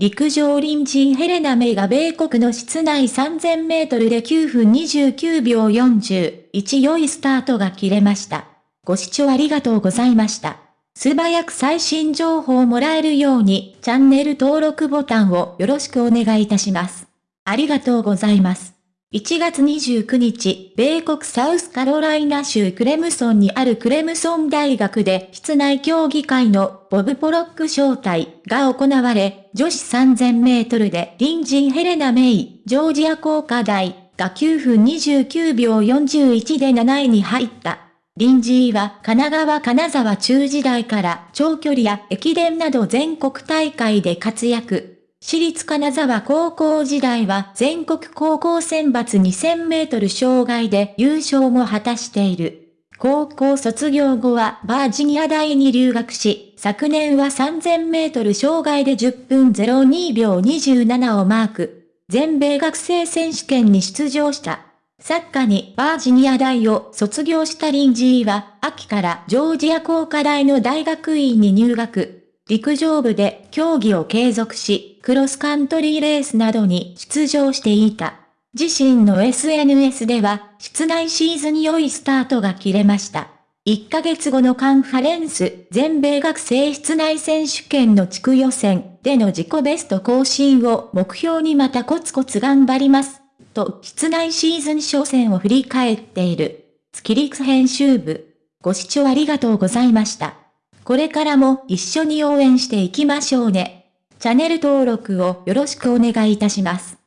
陸上臨時ヘレナメイが米国の室内3000メートルで9分29秒41良いスタートが切れました。ご視聴ありがとうございました。素早く最新情報をもらえるようにチャンネル登録ボタンをよろしくお願いいたします。ありがとうございます。1月29日、米国サウスカロライナ州クレムソンにあるクレムソン大学で室内競技会のボブ・ポロック招待が行われ、女子3000メートルで隣人ヘレナ・メイ、ジョージア工科大が9分29秒41で7位に入った。臨時は神奈川金沢中時代から長距離や駅伝など全国大会で活躍。私立金沢高校時代は全国高校選抜2000メートル障害で優勝も果たしている。高校卒業後はバージニア大に留学し、昨年は3000メートル障害で10分02秒27をマーク。全米学生選手権に出場した。サッカーにバージニア大を卒業したリンジーは、秋からジョージア工科大の大学院に入学。陸上部で競技を継続し、クロスカントリーレースなどに出場していた。自身の SNS では、室内シーズン良いスタートが切れました。1ヶ月後のカンファレンス全米学生室内選手権の地区予選での自己ベスト更新を目標にまたコツコツ頑張ります。と、室内シーズン初戦を振り返っている。月陸編集部。ご視聴ありがとうございました。これからも一緒に応援していきましょうね。チャンネル登録をよろしくお願いいたします。